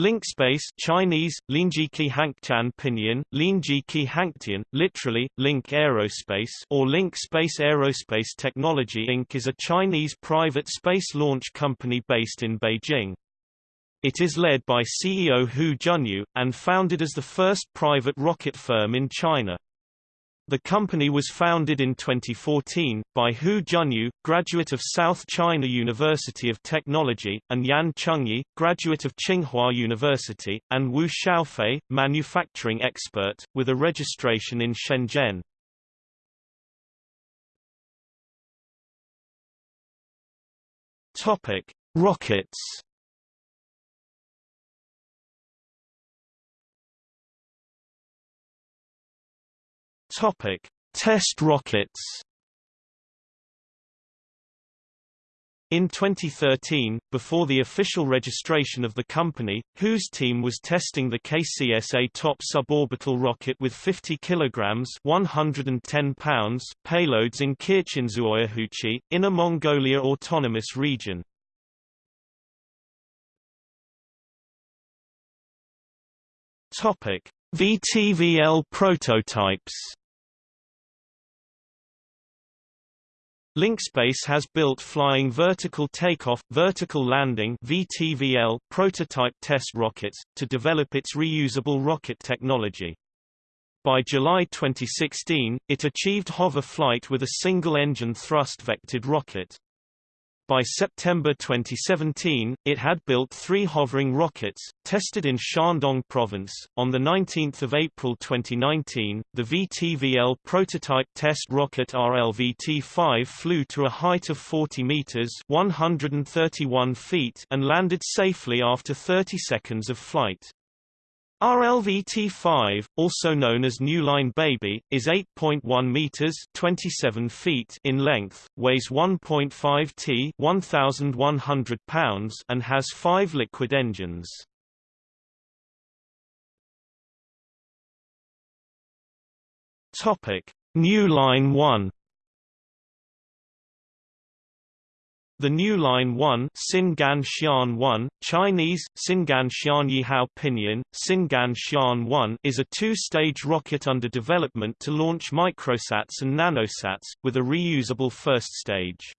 LinkSpace Chinese, Linjiki Hangtian Pinyin, Linjiki Hangtian, literally, Link Aerospace or Link Space Aerospace Technology Inc. is a Chinese private space launch company based in Beijing. It is led by CEO Hu Junyu, and founded as the first private rocket firm in China. The company was founded in 2014, by Hu Junyu, graduate of South China University of Technology, and Yan Chengyi, graduate of Tsinghua University, and Wu Xiaofei, manufacturing expert, with a registration in Shenzhen. Rockets Topic: Test rockets. In 2013, before the official registration of the company, whose team was testing the KCSA top suborbital rocket with 50 kg 110 pounds payloads in Kirchinzuoyahuchi, Inner Mongolia Autonomous Region. Topic: VTVL prototypes LinkSpace has built flying vertical takeoff, vertical landing (VTVL) prototype test rockets to develop its reusable rocket technology. By July 2016, it achieved hover flight with a single-engine thrust-vectored rocket. By September 2017, it had built three hovering rockets, tested in Shandong Province. On 19 April 2019, the VTVL prototype test rocket RLVT-5 flew to a height of 40 meters (131 feet) and landed safely after 30 seconds of flight. RLVT-5, also known as New Line Baby, is 8.1 meters (27 feet) in length, weighs 1.5 t (1,100 pounds) and has 5 liquid engines. Topic: New Line 1 The new Line 1, Singan Xian 1, Chinese, Singan Xian Yihao Pinyin, Singan Xian 1 is a two-stage rocket under development to launch microsats and nanosats, with a reusable first stage.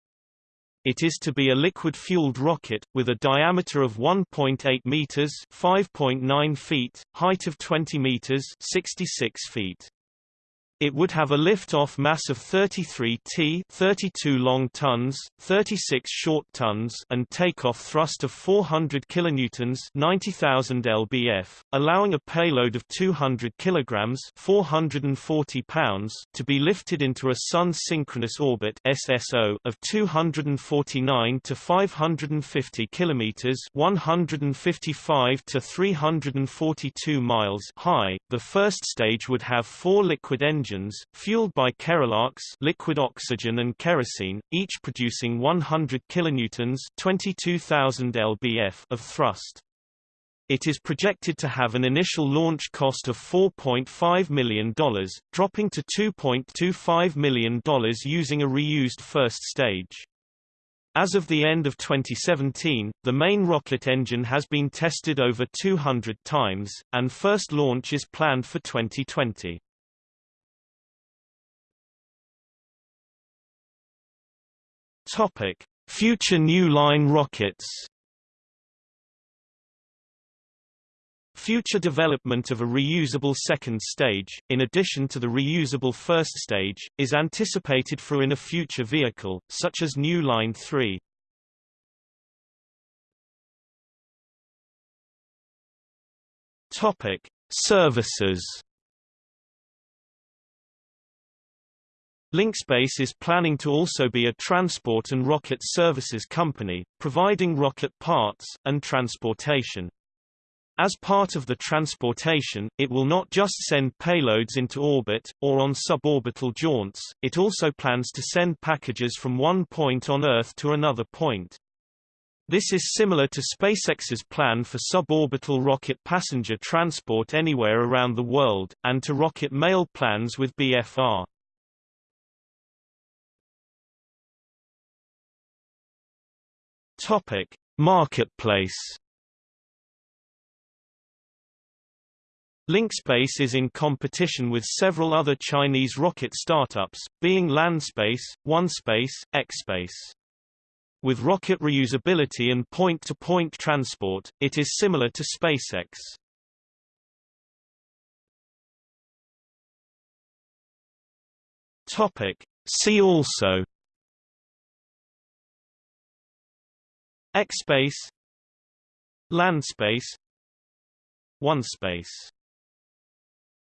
It is to be a liquid-fueled rocket, with a diameter of 1.8 meters (5.9 feet), height of 20 meters (66 feet). It would have a lift-off mass of 33 t 32 long tons, 36 short tons and takeoff thrust of 400 kilonewtons 90,000 lbf, allowing a payload of 200 kilograms 440 pounds to be lifted into a Sun-synchronous orbit SSO of 249 to 550 kilometers 155 to 342 miles high. The first stage would have four liquid engines engines, fueled by Kerolox liquid oxygen and kerosene, each producing 100 kilonewtons 22,000 lbf of thrust. It is projected to have an initial launch cost of $4.5 million, dropping to $2.25 million using a reused first stage. As of the end of 2017, the main rocket engine has been tested over 200 times, and first launch is planned for 2020. Topic: Future New Line rockets. Future development of a reusable second stage, in addition to the reusable first stage, is anticipated for in a future vehicle, such as New Line 3. Topic: Services. LinkSpace is planning to also be a transport and rocket services company, providing rocket parts, and transportation. As part of the transportation, it will not just send payloads into orbit, or on suborbital jaunts, it also plans to send packages from one point on Earth to another point. This is similar to SpaceX's plan for suborbital rocket passenger transport anywhere around the world, and to rocket mail plans with BFR. Topic: Marketplace. LinkSpace is in competition with several other Chinese rocket startups, being Landspace, OneSpace, Xspace. With rocket reusability and point-to-point -point transport, it is similar to SpaceX. Topic. See also Xspace Landspace OneSpace